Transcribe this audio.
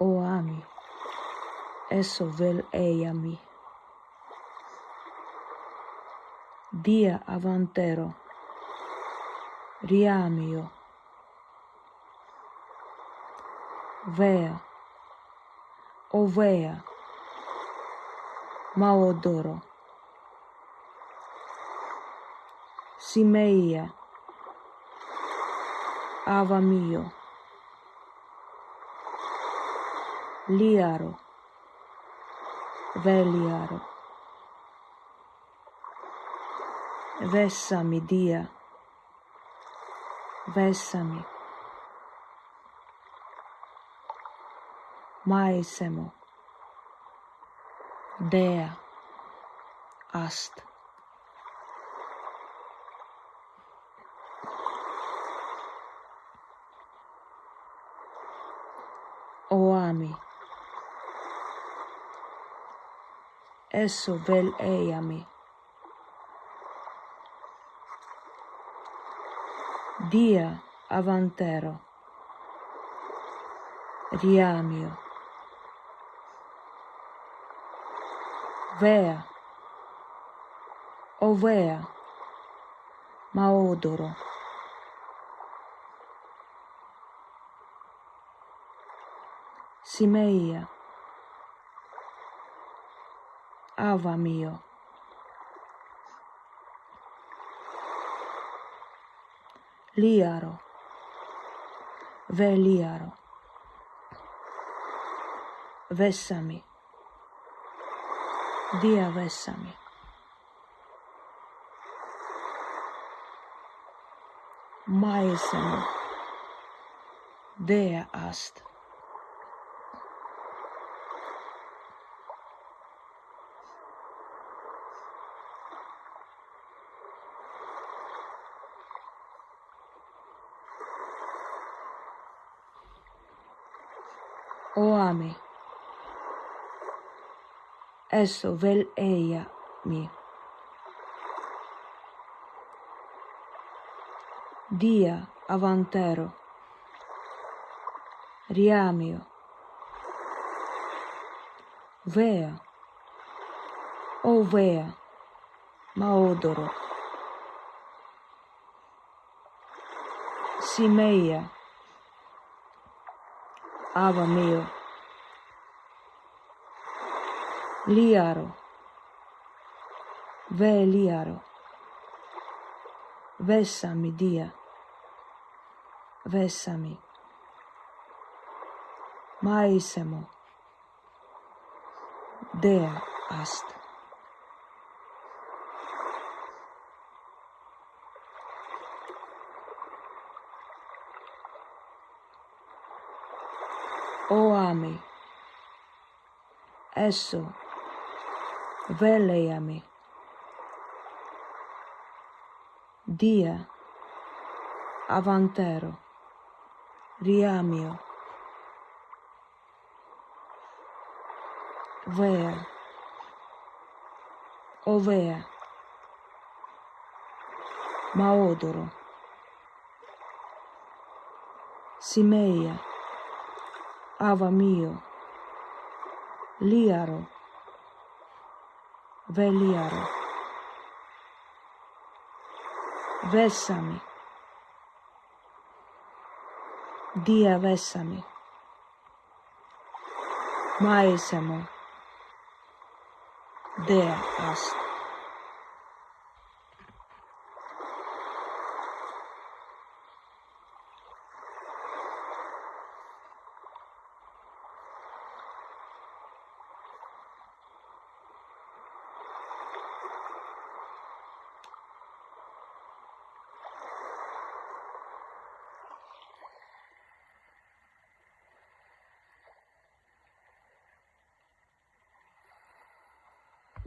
o ami. esso vel eiami. Dia avantero. Riamio. Vea. O vea. Maodoro. Simeia. Ava mio. Liaro, veliaro, vessami dia, vessami, maesemo, dea, ast. O esso vel eiami. Dia avantero, riamio, vea, o vea, maodoro. Simeia, ava mio. Liaro. Veliaro. Vessami. Dia vessami. Maesamo. Dea ast. O ami, esso vel eia mi. Dia avantero, riamio, vea, o vea, maodoro, simeia, ava mio, liaro, ve liaro, vessami dia, vessami, maisemo, dea ast. O ami, esso, veleiami, dia, avantero, riamio, vea, ovea, maodoro, simeia, ava mio, liaro, veliaro, vessami, dia vessami, maesamo, dea ast.